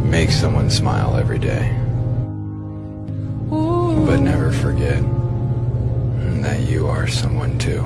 Make someone smile every day. But never forget that you are someone too.